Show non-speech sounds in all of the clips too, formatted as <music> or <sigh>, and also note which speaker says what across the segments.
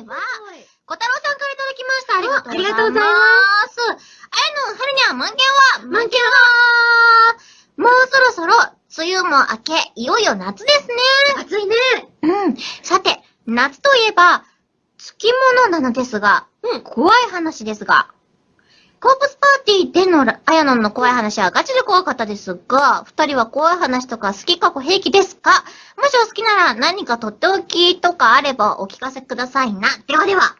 Speaker 1: は、小太郎さんからいただきました。ありがとうございます。
Speaker 2: ありがとうござい
Speaker 1: ます。あやの、はるにゃ、満件は
Speaker 2: 満件
Speaker 1: はもうそろそろ、梅雨も明け、いよいよ夏ですね。
Speaker 2: 暑いね。
Speaker 1: うん。さて、夏といえば、月物なのですが、
Speaker 2: うん
Speaker 1: 怖い話ですが、コープスパーティーでのあやのんの怖い話はガチで怖かったですが、二人は怖い話とか好きかご平気ですか？もしお好きなら何かとっておきとかあればお聞かせくださいな。ではでは。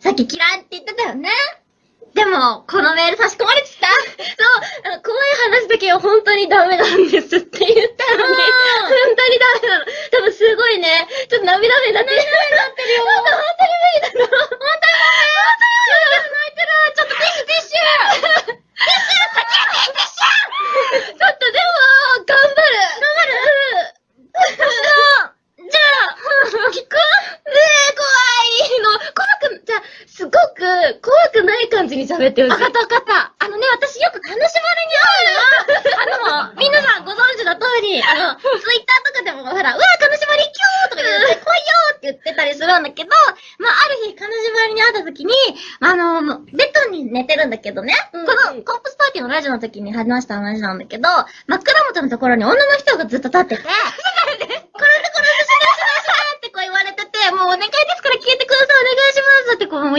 Speaker 2: さっき嫌いって言ってたよね。でも、このメール差し込まれてきたそう、怖い話だけは本当にダメなんですって言ったのに、本当にダメなの。多分すごいね、ちょっと涙目になってる。涙目になってるよ。本当に無理だな。本当に本当に泣いてる。ちょっとティッシュティッシュティッシュティッシュちょっとでも、頑張る。頑張る。じゃあ、聞くねえ、怖いの。怖く、じゃあ、すごく怖くない感じに喋ってほしい。わかったわかった。あのね、私よく金縛りに会うの。あの、皆さんご存知の通り、あの、ツイッターとかでもほら、うわ、金縛りキューとか言って、来いよって言ってたりするんだけど、まあ、ある日、金縛りに会った時に、あの、ベッドに寝てるんだけどね、
Speaker 1: うん
Speaker 2: このコープスパーティーのラジオの時に話した話なんだけど、枕元のところに女の人がずっと立ってて、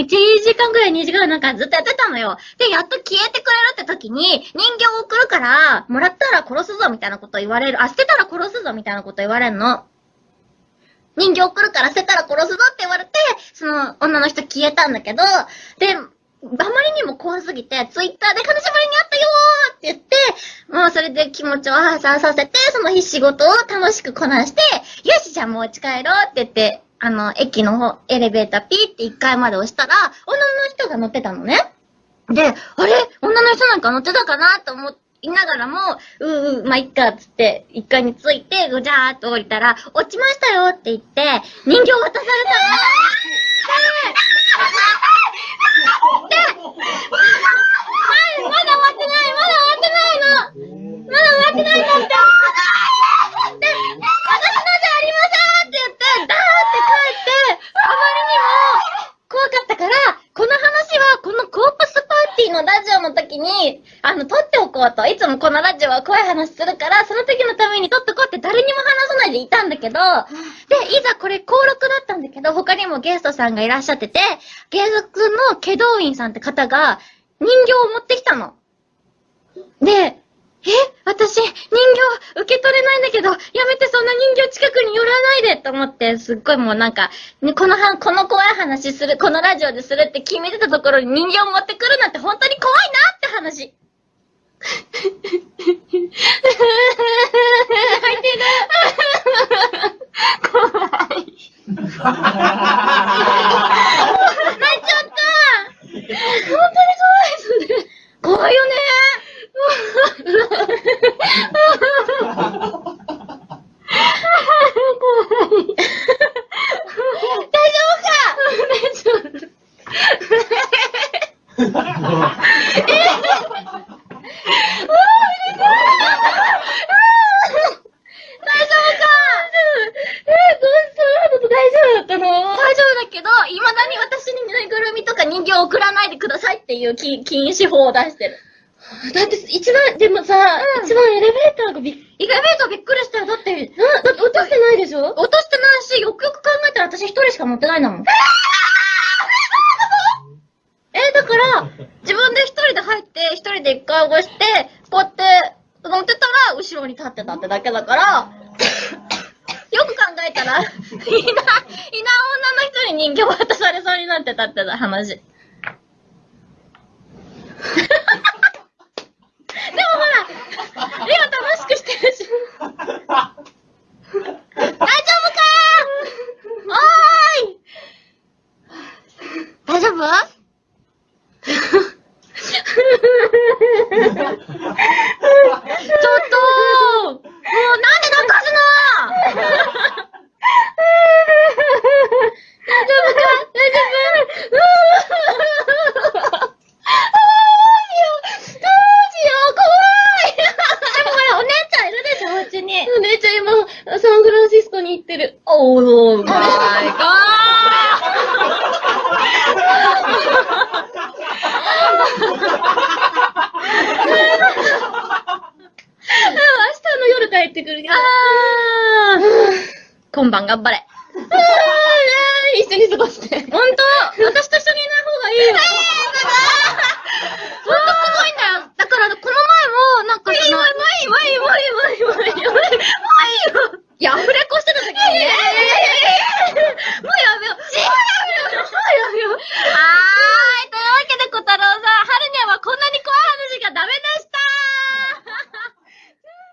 Speaker 2: 1時間ぐらい、2時間ぐらいなんかずっとやってたのよ。で、やっと消えてくれるって時に、人形を送るから、もらったら殺すぞみたいなこと言われる。あ、捨てたら殺すぞみたいなこと言われるの。人形送るから捨てたら殺すぞって言われて、その女の人消えたんだけど、で、あまりにも怖すぎて、ツイッターで金縛りにあったよーって言って、もうそれで気持ちを発散させて、その日仕事を楽しくこなして、よし、じゃあもう家帰ろうって言って、あの、駅の方、エレベーターピーって1階まで押したら、女の人が乗ってたのね。で、あれ？女の人なんか乗ってたかなと思いながらも、うう、まあ、いっか、つって、1階に着いて、ぐじゃーっと降りたら、落ちましたよって言って、人形渡されたの。で、で、はい、まだ終わってない、まだ終わってないの。まだ終わってないんだって。で、私のじゃありませんって言って、ダーって帰って、あまりにも怖かったから、この話はこのコープスパーティーのラジオの時に、あの、撮っておこうと。いつもこのラジオは怖い話するから、その時のために撮っとこうって誰にも話さないでいたんだけど、で、いざこれ登録だったんだけど、他にもゲストさんがいらっしゃってて、芸術の祁答院さんって方が人形を持ってきたの。で、え私、人形受け取れないんだけど、やめてそんな人形近くに寄らないでと思って、すっごいもうなんか、ね、このは、この怖い話する、このラジオでするって決めてたところに人形持ってくるなんて本当に怖いなって話。泣いてる。怖い。泣いちゃった本当に怖いそれ。怖いよね大丈夫か大丈夫かえー、どうした大丈夫だったの大丈夫だけど、未だに私にぬいぐるみとか人形を送らないでくださいっていう禁禁止法を出してる。だって、一番、でもさ、一番エレベーターがびっ、エレベーターびっくりしたよ。だって、だって落としてないでしょ？落としてないし、よくよく考えたら私一人しか乗ってないんだもん。え、だから、自分で一人で入って、一人で一回押して、こうやって乗ってたら、後ろに立ってたってだけだから、<laughs> よく考えたら、いない、いない女の人に人形渡されそうになってたって話。でもほら、今楽 <laughs> Oh my 高。ああ明日の夜
Speaker 1: 帰ってくるけど。
Speaker 2: あ
Speaker 1: 今晩頑張れ。
Speaker 2: 一緒に過ごして。
Speaker 1: 本当私と一緒にいない方がいいよ。